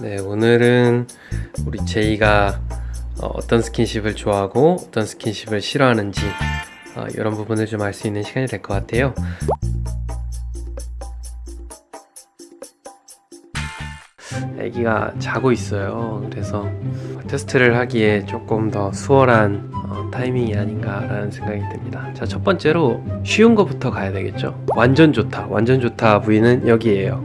네, 오늘은 우리 제이가 어, 어떤 스킨십을 좋아하고 어떤 스킨십을 싫어하는지 어, 이런 부분을 좀 알 수 있는 시간이 될 것 같아요. 아기가 자고 있어요. 그래서 테스트를 하기에 조금 더 수월한 어, 타이밍이 아닌가 라는 생각이 듭니다. 자, 첫 번째로 쉬운 것부터 가야 되겠죠. 완전 좋다. 완전 좋다 부위는 여기에요.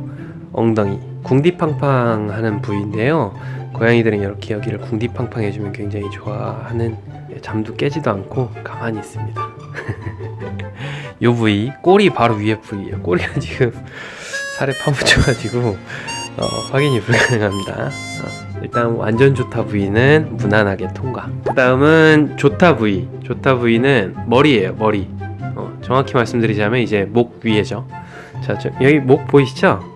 엉덩이. 궁디팡팡 하는 부위인데요. 고양이들은 이렇게 여기를 궁디팡팡 해주면 굉장히 좋아하는 예, 잠도 깨지도 않고 가만히 있습니다. 요 부위, 꼬리 바로 위에 부위예요. 꼬리가 지금 살에 파묻혀가지고 어, 확인이 불가능합니다. 어, 일단 완전 좋다 부위는 무난하게 통과. 그 다음은 좋다 부위. 좋다 부위는 머리예요. 머리. 어, 정확히 말씀드리자면 이제 목 위에죠. 자, 저, 여기 목 보이시죠?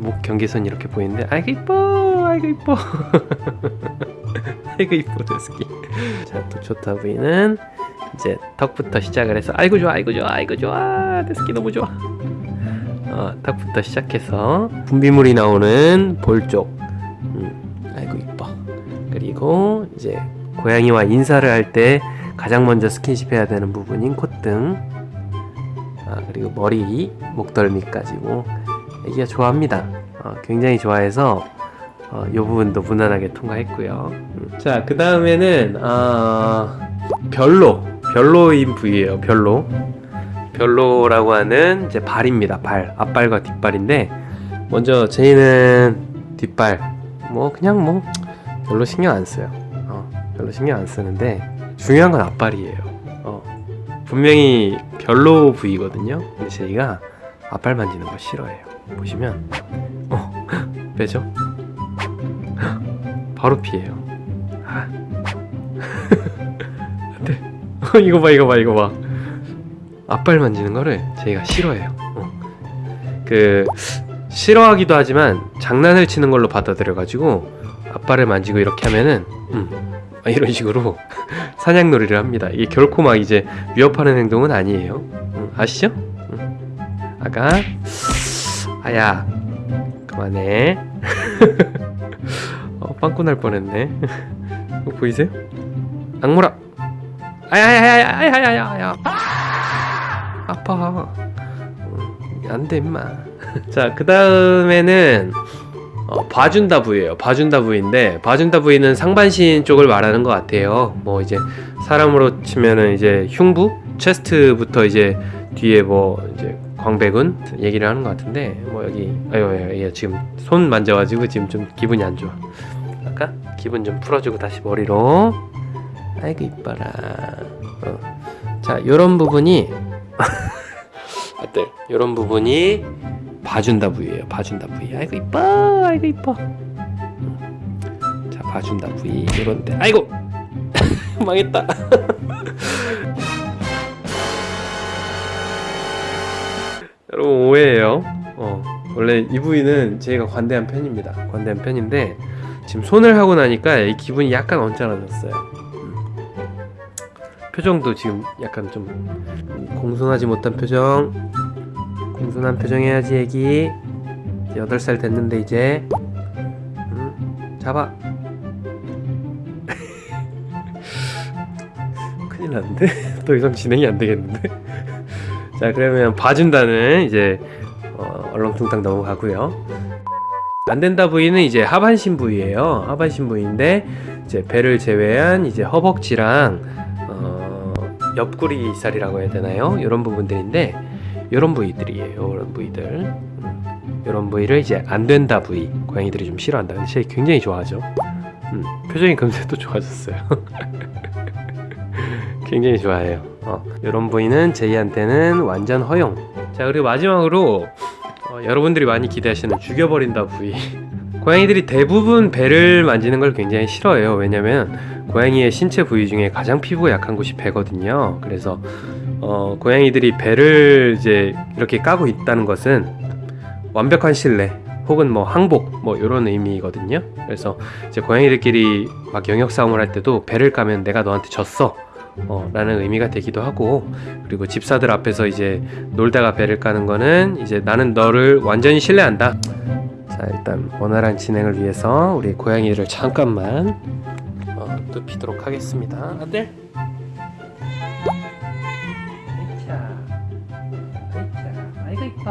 음, 목 경계선 이렇게 보이는데 아이고 이뻐, 아이고 이뻐, 아이고 이뻐 데스키. 자, 또 좋다 부위는 이제 턱부터 시작을 해서 아이고 좋아, 아이고 좋아, 아이고 좋아, 데스키 너무 좋아. 어, 턱부터 시작해서 분비물이 나오는 볼 쪽. 음, 아이고 이뻐. 그리고 이제 고양이와 인사를 할 때 가장 먼저 스킨십 해야 되는 부분인 콧등. 아, 그리고 머리, 목덜미까지고 애기가 좋아합니다. 어, 굉장히 좋아해서 어, 이 부분도 무난하게 통과했고요. 음. 자, 그 다음에는 어, 별로, 별로인 부위예요. 별로. 별로라고 하는 이제 발입니다. 발, 앞발과 뒷발인데 먼저 제이는 뒷발, 뭐 그냥 뭐 별로 신경 안 써요. 어, 별로 신경 안 쓰는데 중요한 건 앞발이에요. 어, 분명히 별로 부위거든요. 근데 제이가 앞발 만지는 거 싫어해요. 보시면 어 빼죠? 바로 피해요. 아. 어, 이거 봐, 이거 봐, 이거 봐. 앞발 만지는 거를 제가 싫어해요. 어. 그 싫어하기도 하지만 장난을 치는 걸로 받아들여가지고 앞발을 만지고 이렇게 하면은 음, 아, 이런 식으로 사냥놀이를 합니다. 이게 결코 막 이제 위협하는 행동은 아니에요. 음, 아시죠? 음. 아가 아야 그만해. 어, 빵꾸 날 뻔했네. 이거 보이세요? 악물아. 아야야야야야야야. 아파. 음, 안돼 임마. 자, 그 다음에는 어, 봐준다 부위예요. 봐준다 부위인데 봐준다 부위는 상반신 쪽을 말하는 것 같아요. 뭐 이제 사람으로 치면은 이제 흉부, 체스트부터 이제 뒤에 뭐 이제 광배근 얘기를 하는 것 같은데 뭐 여기 아유 얘 지금 손 만져가지고 지금 좀 기분이 안 좋아. 아까 기분 좀 풀어주고 다시 머리로. 아이고 이뻐라. 어. 자, 요런 부분이 어때? 이런 부분이 봐준다 부위예요. 봐준다 부위. 아이고 이뻐, 아이고 이뻐. 음. 자, 봐준다 부위 이런데. 아이고 망했다. 원래 이 부위는 제가 관대한 편입니다. 관대한 편인데 지금 손을 하고 나니까 이 기분이 약간 언짢아졌어요. 음. 표정도 지금 약간 좀 공손하지 못한 표정 공손한 표정 해야지 애기 이제 8살 됐는데 이제 음, 잡아 큰일 났는데? 더 이상 진행이 안 되겠는데? 자 그러면 봐준다는 이제 어, 얼렁뚱땅 넘어가고요 안 된다 부위는 이제 하반신 부위예요 하반신 부위인데 이제 배를 제외한 이제 허벅지랑 어, 옆구리 살이라고 해야 되나요? 이런 부분들인데 이런 부위들이에요. 이런 부위들. 음, 이런 부위를 이제 안 된다 부위. 고양이들이 좀 싫어한다. 근데 제 굉장히 좋아하죠. 음, 표정이 금세 또 좋아졌어요. 굉장히 좋아해요. 어, 이런 부위는 제이한테는 완전 허용. 자 그리고 마지막으로 어, 여러분들이 많이 기대하시는 죽여버린다 부위. 고양이들이 대부분 배를 만지는 걸 굉장히 싫어해요. 왜냐면 고양이의 신체 부위 중에 가장 피부가 약한 곳이 배거든요. 그래서 어, 고양이들이 배를 이제 이렇게 까고 있다는 것은 완벽한 신뢰 혹은 뭐 항복 뭐 이런 의미거든요. 그래서 이제 고양이들끼리 막 영역 싸움을 할 때도 배를 까면 내가 너한테 졌어. 어, 라는 의미가 되기도 하고 그리고 집사들 앞에서 이제 놀다가 배를 까는 거는 이제 나는 너를 완전히 신뢰한다. 자자 일단 원활한 진행을 위해서 우리 고양이를 잠깐만 어, 눕히도록 하겠습니다. 아들. 아이고 이뻐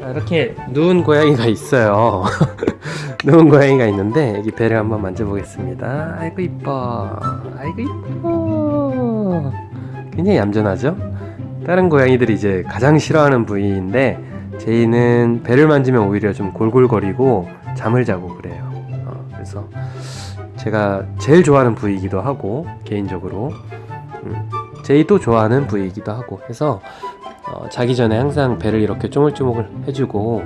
자, 이렇게 누운 고양이가 있어요 누운 고양이가 있는데 여기 배를 한번 만져보겠습니다. 아이고 이뻐. 아이고 이뻐. 굉장히 얌전하죠? 다른 고양이들이 이제 가장 싫어하는 부위인데 제이는 배를 만지면 오히려 좀 골골거리고 잠을 자고 그래요. 어, 그래서 제가 제일 좋아하는 부위이기도 하고 개인적으로. 음, 제이도 좋아하는 부위이기도 하고 해서 어, 자기 전에 항상 배를 이렇게 쪼물쪼물 해주고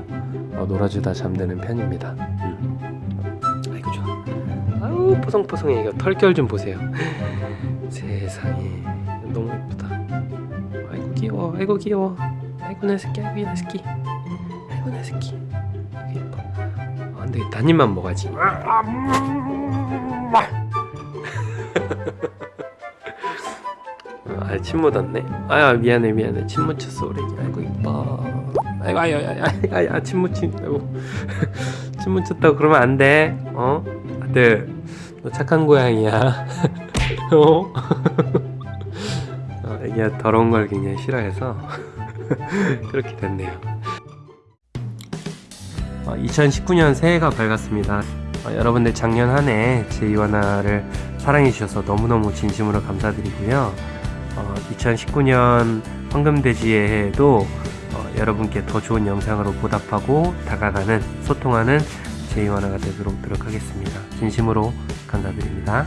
어, 놀아주다 잠드는 편입니다. 뽀송뽀송해 이거 털결 좀 보세요. 세상에 너무 예쁘다. 아이고 귀여워. 아이고 귀여워. 아이고 내 새끼 아이고 내 새끼. 아이고 내 새끼. 예뻐. 아, 한 입만 먹어야지. 아 침 묻었네. 아야 미안해 미안해. 침 묻혔어 우리. 아이고 이뻐. 아이고 아유 아유 아유 침 묻힌다고. 침 묻혔다고 그러면 안돼. 어? 아들 너 착한 고양이야 어 어, 애기가 더러운 걸 굉장히 싫어해서 그렇게 됐네요. 2019년 새해가 밝았습니다. 어, 여러분들 작년 한 해 제이와나를 사랑해 주셔서 너무너무 진심으로 감사드리고요. 2019년 황금돼지의 해에도 어, 여러분께 더 좋은 영상으로 보답하고 다가가는 소통하는 제이와나가 되도록 노력하겠습니다. 진심으로 감사드립니다.